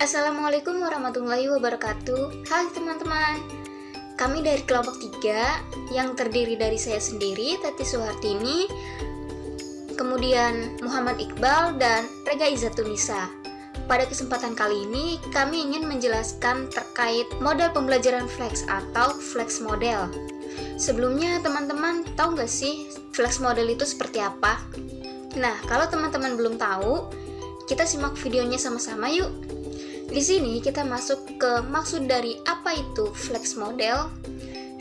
Assalamualaikum warahmatullahi wabarakatuh Hai teman-teman Kami dari kelompok 3 Yang terdiri dari saya sendiri, Tati Suhartini Kemudian Muhammad Iqbal dan Rega Izatunisa Pada kesempatan kali ini Kami ingin menjelaskan terkait model pembelajaran flex atau flex model Sebelumnya teman-teman tahu nggak sih flex model itu seperti apa? Nah, kalau teman-teman belum tahu, kita simak videonya sama-sama yuk. Di sini kita masuk ke maksud dari apa itu flex model.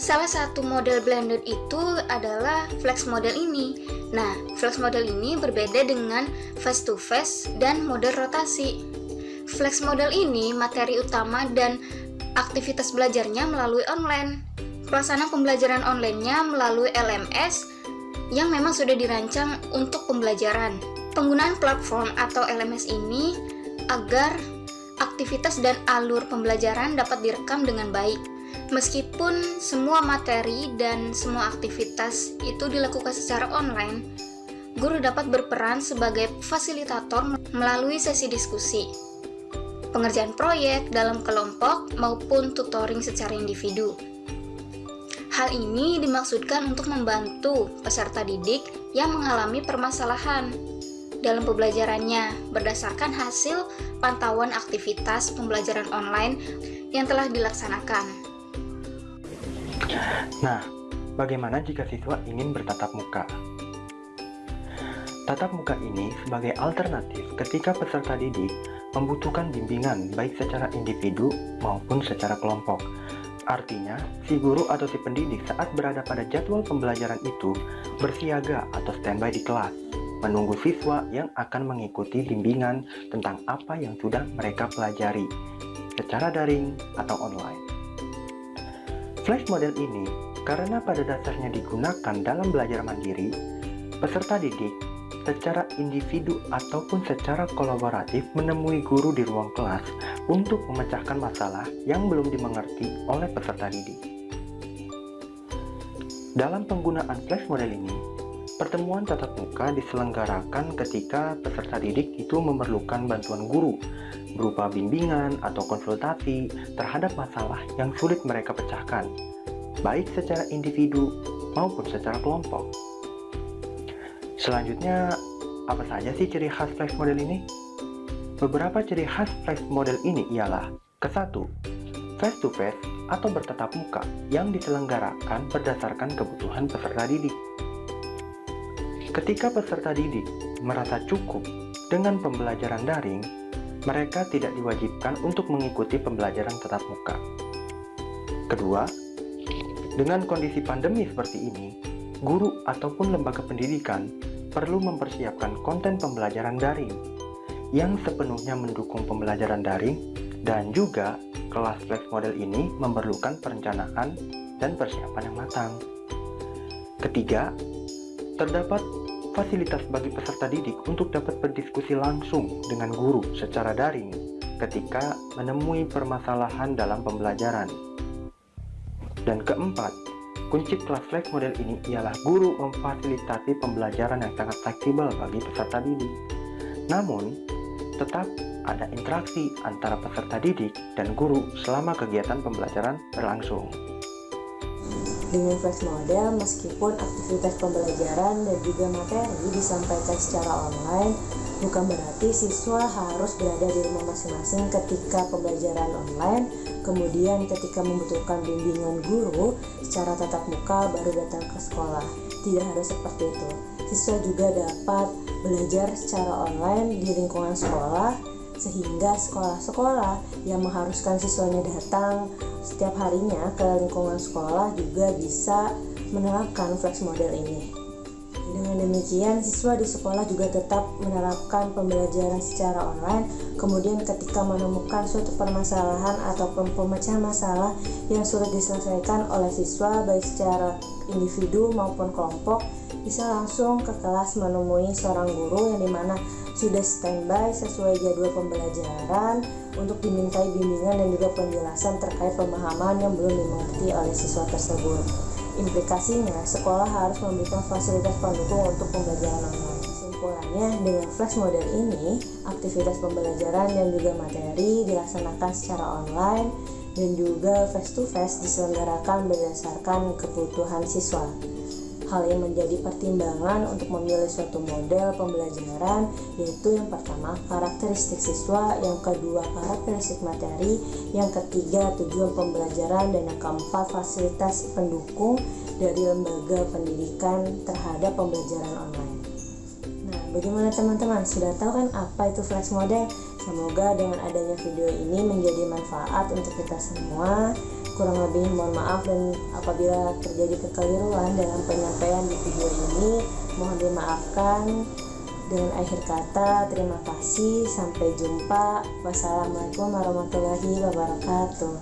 Salah satu model blended itu adalah flex model ini. Nah, flex model ini berbeda dengan face to face dan model rotasi. Flex model ini materi utama dan aktivitas belajarnya melalui online. Pelaksanaan pembelajaran online-nya melalui LMS yang memang sudah dirancang untuk pembelajaran. Penggunaan platform atau LMS ini agar aktivitas dan alur pembelajaran dapat direkam dengan baik. Meskipun semua materi dan semua aktivitas itu dilakukan secara online, guru dapat berperan sebagai fasilitator melalui sesi diskusi, pengerjaan proyek dalam kelompok, maupun tutoring secara individu. Hal ini dimaksudkan untuk membantu peserta didik yang mengalami permasalahan dalam pembelajarannya berdasarkan hasil pantauan aktivitas pembelajaran online yang telah dilaksanakan. Nah, bagaimana jika siswa ingin bertatap muka? Tatap muka ini sebagai alternatif ketika peserta didik membutuhkan bimbingan baik secara individu maupun secara kelompok. Artinya, si guru atau si pendidik saat berada pada jadwal pembelajaran itu bersiaga atau standby di kelas menunggu siswa yang akan mengikuti bimbingan tentang apa yang sudah mereka pelajari secara daring atau online. Flash model ini karena pada dasarnya digunakan dalam belajar mandiri, peserta didik secara individu ataupun secara kolaboratif menemui guru di ruang kelas untuk memecahkan masalah yang belum dimengerti oleh peserta didik. Dalam penggunaan flash model ini, Pertemuan tatap muka diselenggarakan ketika peserta didik itu memerlukan bantuan guru berupa bimbingan atau konsultasi terhadap masalah yang sulit mereka pecahkan, baik secara individu maupun secara kelompok. Selanjutnya, apa saja sih ciri khas flash model ini? Beberapa ciri khas flash model ini ialah Kesatu, face to face atau bertatap muka yang diselenggarakan berdasarkan kebutuhan peserta didik. Ketika peserta didik merasa cukup dengan pembelajaran daring, mereka tidak diwajibkan untuk mengikuti pembelajaran tatap muka. Kedua, dengan kondisi pandemi seperti ini, guru ataupun lembaga pendidikan perlu mempersiapkan konten pembelajaran daring yang sepenuhnya mendukung pembelajaran daring dan juga kelas flex model ini memerlukan perencanaan dan persiapan yang matang. Ketiga, terdapat fasilitas bagi peserta didik untuk dapat berdiskusi langsung dengan guru secara daring ketika menemui permasalahan dalam pembelajaran. Dan keempat, kunci kelas flex model ini ialah guru memfasilitasi pembelajaran yang sangat fleksibel bagi peserta didik. Namun, tetap ada interaksi antara peserta didik dan guru selama kegiatan pembelajaran berlangsung. Dengan flash model, meskipun aktivitas pembelajaran dan juga materi disampaikan secara online, bukan berarti siswa harus berada di rumah masing-masing ketika pembelajaran online, kemudian ketika membutuhkan bimbingan guru secara tatap muka baru datang ke sekolah. Tidak harus seperti itu. Siswa juga dapat belajar secara online di lingkungan sekolah sehingga sekolah-sekolah yang mengharuskan siswanya datang setiap harinya ke lingkungan sekolah juga bisa menerapkan flex model ini. Dengan demikian, siswa di sekolah juga tetap menerapkan pembelajaran secara online. Kemudian, ketika menemukan suatu permasalahan ataupun pemecahan masalah yang sulit diselesaikan oleh siswa, baik secara individu maupun kelompok, bisa langsung ke kelas menemui seorang guru yang di mana sudah standby sesuai jadwal pembelajaran untuk dimintai bimbingan dan juga penjelasan terkait pemahaman yang belum dimengerti oleh siswa tersebut. Implikasinya, sekolah harus memberikan fasilitas pendukung untuk pembelajaran online. Kesimpulannya, dengan flex model ini, aktivitas pembelajaran dan juga materi dilaksanakan secara online dan juga face-to-face diselenggarakan berdasarkan kebutuhan siswa. Hal yang menjadi pertimbangan untuk memilih suatu model pembelajaran yaitu yang pertama karakteristik siswa, yang kedua karakteristik materi, yang ketiga tujuan pembelajaran, dan yang keempat fasilitas pendukung dari lembaga pendidikan terhadap pembelajaran online. Nah, bagaimana teman-teman? Sudah tahu kan apa itu flex model? Semoga dengan adanya video ini menjadi manfaat untuk kita semua kurang lebih mohon maaf dan apabila terjadi kekeliruan dalam penyampaian di video ini mohon dimaafkan. Dengan akhir kata terima kasih. Sampai jumpa. Wassalamualaikum warahmatullahi wabarakatuh